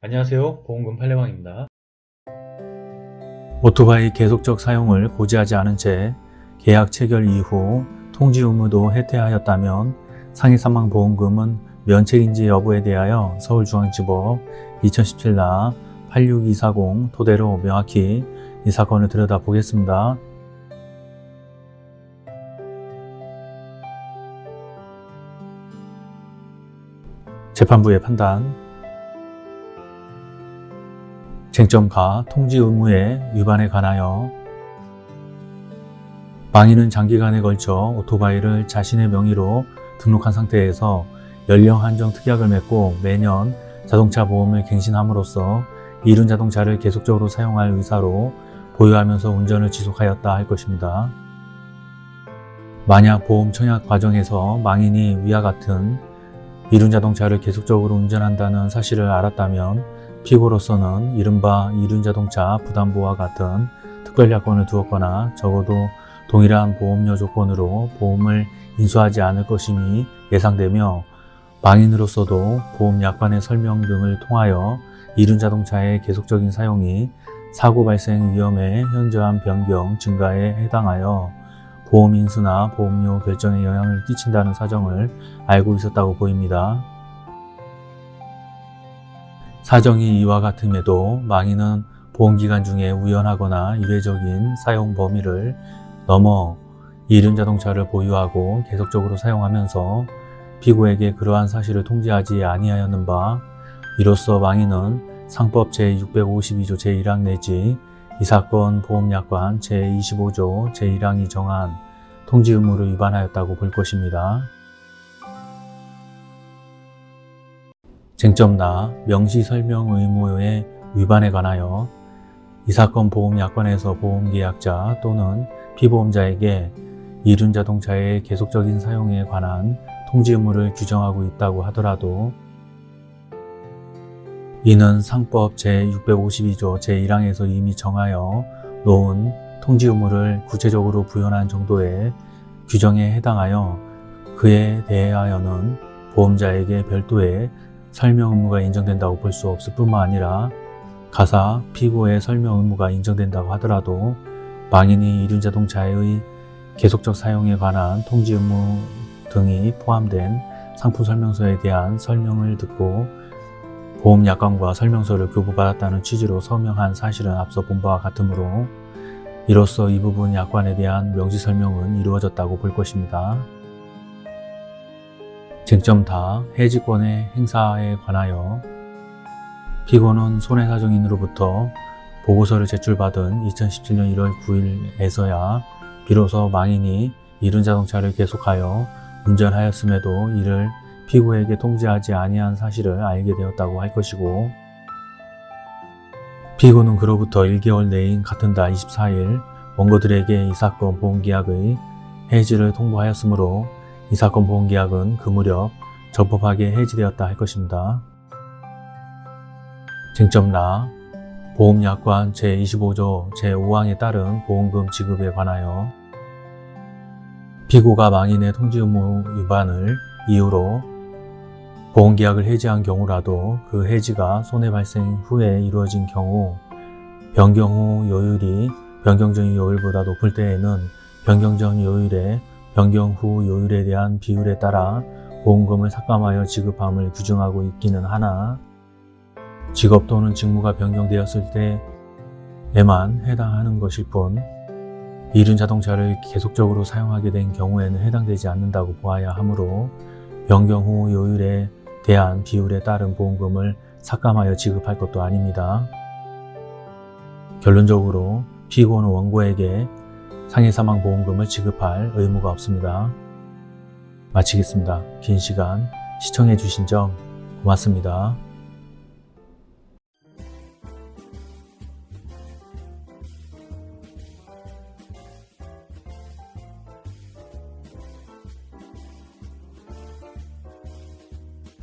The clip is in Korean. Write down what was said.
안녕하세요. 보험금 팔례방입니다. 오토바이 계속적 사용을 고지하지 않은 채 계약 체결 이후 통지 의무도 해태하였다면 상해사망보험금은 면책인지 여부에 대하여 서울중앙지법 2017나 86240 토대로 명확히 이 사건을 들여다보겠습니다. 재판부의 판단 쟁점가 통지 의무의 위반에 관하여 망인은 장기간에 걸쳐 오토바이를 자신의 명의로 등록한 상태에서 연령 한정 특약을 맺고 매년 자동차 보험을 갱신함으로써 이륜 자동차를 계속적으로 사용할 의사로 보유하면서 운전을 지속하였다 할 것입니다. 만약 보험 청약 과정에서 망인이 위와 같은 이륜 자동차를 계속적으로 운전한다는 사실을 알았다면 피고로서는 이른바 이륜 자동차 부담보와 같은 특별약관을 두었거나 적어도 동일한 보험료 조건으로 보험을 인수하지 않을 것임이 예상되며 망인으로서도 보험약관의 설명 등을 통하여 이륜 자동차의 계속적인 사용이 사고 발생 위험의 현저한 변경 증가에 해당하여 보험 인수나 보험료 결정에 영향을 끼친다는 사정을 알고 있었다고 보입니다. 사정이 이와 같음에도 망인은 보험기간 중에 우연하거나 이례적인 사용 범위를 넘어 이륜 자동차를 보유하고 계속적으로 사용하면서 피고에게 그러한 사실을 통지하지 아니하였는 바 이로써 망인은 상법 제652조 제1항 내지 이 사건 보험약관 제25조 제1항이 정한 통지 의무를 위반하였다고 볼 것입니다. 쟁점나 명시 설명 의무의 위반에 관하여 이 사건 보험약관에서 보험계약자 또는 피보험자에게 이륜 자동차의 계속적인 사용에 관한 통지 의무를 규정하고 있다고 하더라도 이는 상법 제652조 제1항에서 이미 정하여 놓은 통지 의무를 구체적으로 부연한 정도의 규정에 해당하여 그에 대하여는 보험자에게 별도의 설명 의무가 인정된다고 볼 수 없을 뿐만 아니라 가사 피고의 설명 의무가 인정된다고 하더라도 망인이 이륜 자동차의 계속적 사용에 관한 통지 의무 등이 포함된 상품 설명서에 대한 설명을 듣고 보험 약관과 설명서를 교부받았다는 취지로 서명한 사실은 앞서 본 바와 같으므로 이로써 이 부분 약관에 대한 명시 설명은 이루어졌다고 볼 것입니다. 쟁점 다 해지권의 행사에 관하여 피고는 손해사정인으로부터 보고서를 제출받은 2017년 1월 9일에서야 비로소 망인이 이륜 자동차를 계속하여 운전하였음에도 이를 피고에게 통지하지 아니한 사실을 알게 되었다고 할 것이고 피고는 그로부터 1개월 내인 같은 달 24일 원고들에게 이 사건 보험계약의 해지를 통보하였으므로 이 사건 보험계약은 그 무렵 적법하게 해지되었다 할 것입니다. 쟁점 나 보험약관 제25조 제5항에 따른 보험금 지급에 관하여 피고가 망인의 통지 의무 위반을 이유로 보험계약을 해지한 경우라도 그 해지가 손해 발생 후에 이루어진 경우 변경 후 요율이 변경 전 요율보다 높을 때에는 변경 전 요율의 변경 후 요율에 대한 비율에 따라 보험금을 삭감하여 지급함을 규정하고 있기는 하나 직업 또는 직무가 변경되었을 때에만 해당하는 것일 뿐 이륜 자동차를 계속적으로 사용하게 된 경우에는 해당되지 않는다고 보아야 하므로 변경 후 요율에 대한 비율에 따른 보험금을 삭감하여 지급할 것도 아닙니다. 결론적으로 피고는 원고에게 상해사망보험금을 지급할 의무가 없습니다. 마치겠습니다. 긴 시간 시청해 주신 점 고맙습니다.